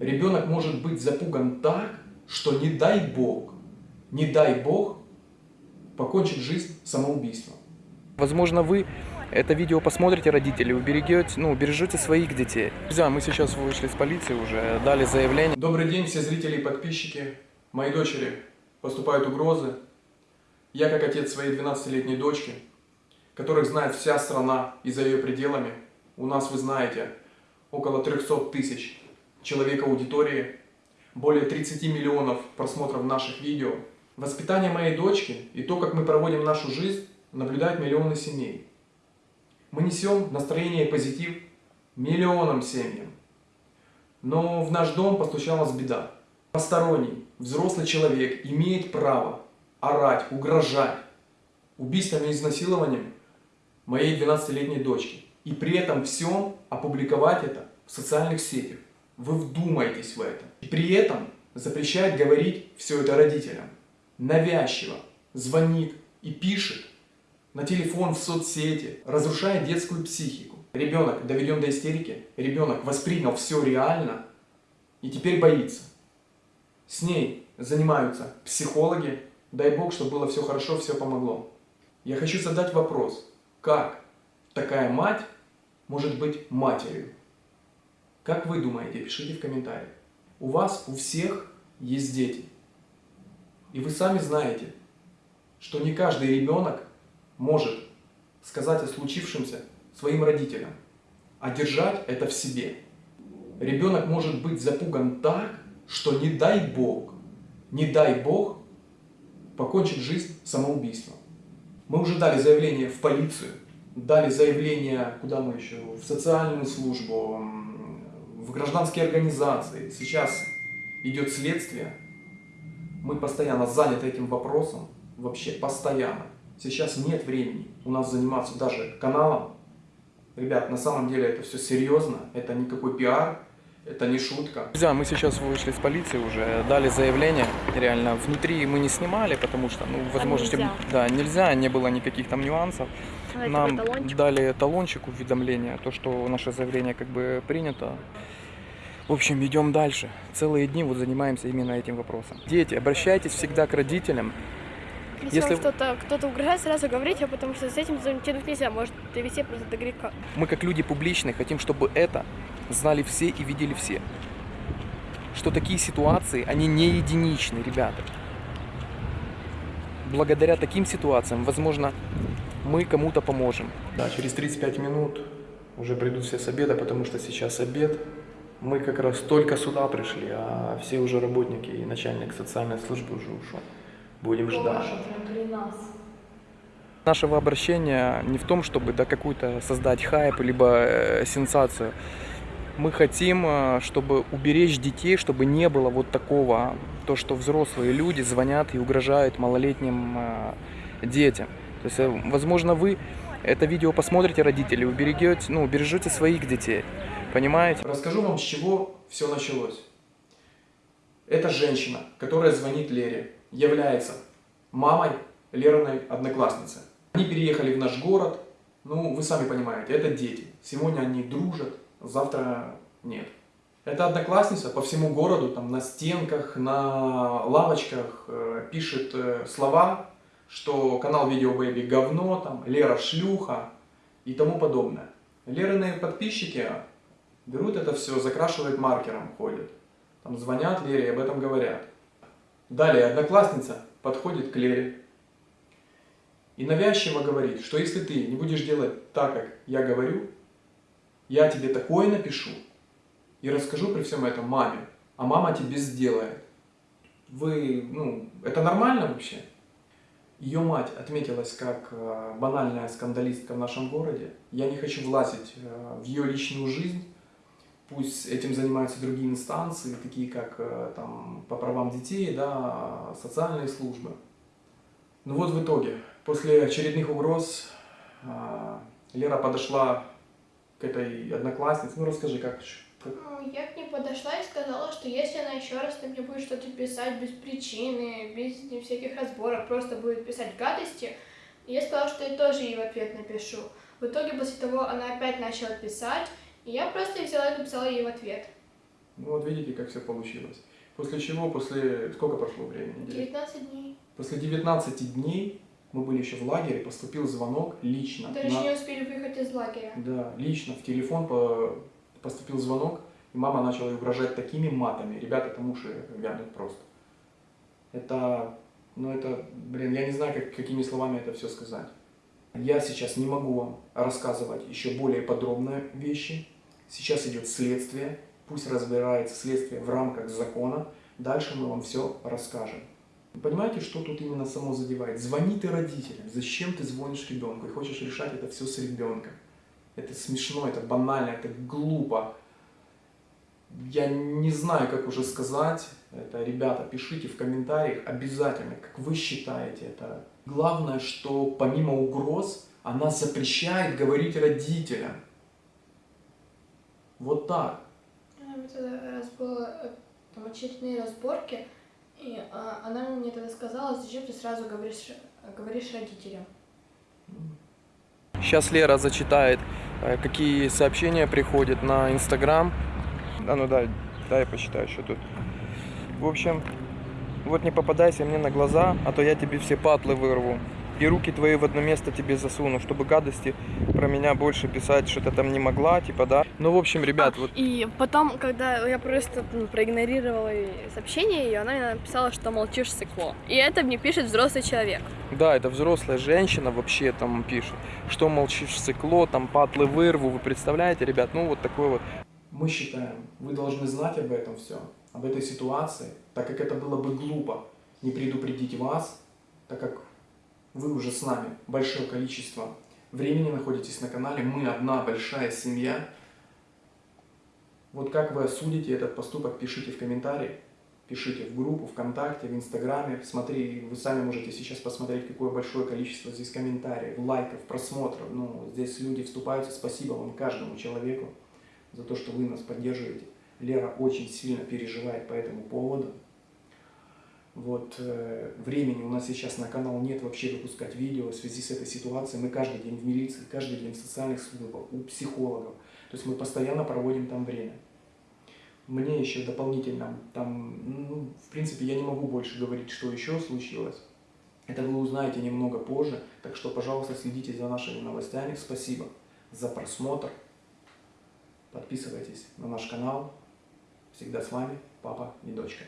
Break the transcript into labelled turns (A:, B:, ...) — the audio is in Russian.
A: ребенок может быть запуган так, что не дай Бог, не дай Бог, покончит жизнь самоубийством.
B: Возможно, вы это видео посмотрите, родители, уберегете, ну, убережете своих детей. Друзья, мы сейчас вышли с полиции уже, дали заявление.
A: Добрый день, все зрители и подписчики. Моей дочери поступают угрозы. Я, как отец своей 12-летней дочки, которых знает вся страна и за ее пределами, у нас, вы знаете, около 300 тысяч человек аудитории, более 30 миллионов просмотров наших видео. Воспитание моей дочки и то, как мы проводим нашу жизнь, наблюдают миллионы семей. Мы несем настроение и позитив миллионам семьям. Но в наш дом постучалась беда. Посторонний, взрослый человек имеет право орать, угрожать убийством и изнасилованием моей 12-летней дочки. И при этом всем опубликовать это в социальных сетях. Вы вдумайтесь в это. И при этом запрещает говорить все это родителям. Навязчиво звонит и пишет на телефон, в соцсети, разрушает детскую психику. Ребенок доведен до истерики, ребенок воспринял все реально и теперь боится. С ней занимаются психологи, дай бог, чтобы было все хорошо, все помогло. Я хочу задать вопрос, как такая мать может быть матерью? Как вы думаете, пишите в комментариях. У вас, у всех есть дети. И вы сами знаете, что не каждый ребенок может сказать о случившемся своим родителям, а держать это в себе. Ребенок может быть запуган так, что не дай Бог, не дай Бог, покончит жизнь самоубийством. Мы уже дали заявление в полицию, дали заявление, куда мы еще, в социальную службу, в гражданские организации. Сейчас идет следствие. Мы постоянно заняты этим вопросом, вообще постоянно. Сейчас нет времени у нас заниматься даже каналом. Ребят, на самом деле это все серьезно, это никакой пиар, это не шутка.
B: Друзья, мы сейчас вышли с полиции уже, дали заявление. Реально, внутри мы не снимали, потому что, ну, возможности...
C: нельзя.
B: Да, нельзя, не было никаких там нюансов.
C: Давайте
B: Нам
C: талончик.
B: дали талончик уведомления, то, что наше заявление как бы принято. В общем, идем дальше. Целые дни вот занимаемся именно этим вопросом. Дети, обращайтесь всегда к родителям.
C: Если,
B: Если-
C: вам что-то кто-то угрожает, сразу говорите, потому что с этим тянуть нельзя, может довести просто до греха.
B: Мы как люди публичные хотим, чтобы это знали все и видели все. Что такие ситуации, они не единичны, ребята. Благодаря таким ситуациям, возможно, мы кому-то поможем.
A: Да, через 35 минут уже придут все с обеда, потому что сейчас обед. Мы как раз только сюда пришли, а все уже работники и начальник социальной службы уже ушел. Будем ждать.
B: Нашего обращения не в том, чтобы да, какую-то создать хайп, либо э, сенсацию. Мы хотим, э, чтобы уберечь детей, чтобы не было вот такого, то, что взрослые люди звонят и угрожают малолетним э, детям. То есть, возможно, вы это видео посмотрите, родители, уберегете, ну, убережете своих детей. Понимаете?
A: Расскажу вам, с чего все началось. Эта женщина, которая звонит Лере, является мамой Лериной одноклассницы. Они переехали в наш город, ну, вы сами понимаете, это дети. Сегодня они дружат, завтра нет. Эта одноклассница по всему городу, там на стенках, на лавочках э, пишет э, слова, что канал Видео Бэби говно, там, Лера шлюха и тому подобное. Лерины подписчики берут это все, закрашивают маркером, ходят. Там звонят Лере и об этом говорят. Далее одноклассница подходит к Лере и навязчиво говорит, что если ты не будешь делать так, как я говорю, я тебе такое напишу и расскажу при всем этом маме, а мама тебе сделает. Вы, ну, это нормально вообще? Ее мать отметилась как э, банальная скандалистка в нашем городе. Я не хочу влазить э, в ее личную жизнь. Пусть этим занимаются другие инстанции, такие как э, там, по правам детей, да, социальные службы. Ну вот в итоге, после очередных угроз, э, Лера подошла к этой однокласснице. Ну расскажи, как, как
D: Ну, Я к ней подошла и сказала, что если она еще раз мне будет что-то писать без причины, без всяких разборов, просто будет писать гадости, я сказала, что я тоже ей в ответ напишу. В итоге после того она опять начала писать, и я просто взяла и написала ей в ответ.
A: Ну вот видите, как все получилось. После чего, после... Сколько прошло времени? Неделя?
D: 19 дней.
A: После 19 дней мы были еще в лагере, поступил звонок лично.
D: Даже
A: на-
D: не успели выехать из лагеря.
A: Да, лично в телефон по- поступил звонок, и мама начала угрожать такими матами. Ребята, там уши вянут просто. Это, ну это, блин, я не знаю, как, какими словами это все сказать. Я сейчас не могу вам рассказывать еще более подробные вещи. Сейчас идет следствие, пусть разбирается следствие в рамках закона. Дальше мы вам все расскажем. Понимаете, что тут именно само задевает? Звони ты родителям. Зачем ты звонишь ребенку и хочешь решать это все с ребенком? Это смешно, это банально, это глупо. Я не знаю, как уже сказать. Это, ребята, пишите в комментариях обязательно, как вы считаете это. Главное, что помимо угроз, она запрещает говорить родителям. Вот так.
D: А, тогда раз было э, там очередные разборки, и а, она мне тогда сказала, зачем ты сразу говоришь, говоришь родителям.
B: Сейчас Лера зачитает, э, какие сообщения приходят на Инстаграм. А ну дай, дай я посчитаю, что тут. В общем, вот не попадайся мне на глаза, а то я тебе все патлы вырву. И руки твои в одно место тебе засуну, чтобы гадости про меня больше писать, что-то там не могла, типа, да. Ну, в общем, ребят,
C: А,
B: вот
C: И потом, когда я просто ну, проигнорировала ей сообщение ее, она мне написала, что молчишь сыкло. И это мне пишет взрослый человек.
B: Да, это взрослая женщина вообще там пишет, что молчишь сыкло, там патлы вырву, вы представляете, ребят, ну вот такой вот.
A: Мы считаем, вы должны знать об этом все, об этой ситуации, так как это было бы глупо не предупредить вас, так как вы уже с нами большое количество времени находитесь на канале, мы одна большая семья. Вот как вы осудите этот поступок, пишите в комментариях, пишите в группу, ВКонтакте, в Инстаграме. Смотри, вы сами можете сейчас посмотреть, какое большое количество здесь комментариев, лайков, просмотров. Ну, здесь люди вступаются. Спасибо вам каждому человеку за то, что вы нас поддерживаете. Лера очень сильно переживает по этому поводу. Вот, э, времени у нас сейчас на канал нет вообще выпускать видео в связи с этой ситуацией. Мы каждый день в милиции, каждый день в социальных службах, у психологов. То есть мы постоянно проводим там время. Мне еще дополнительно, там, ну, в принципе, я не могу больше говорить, что еще случилось. Это вы узнаете немного позже. Так что, пожалуйста, следите за нашими новостями. Спасибо за просмотр. Подписывайтесь на наш канал. Всегда с вами папа и дочка.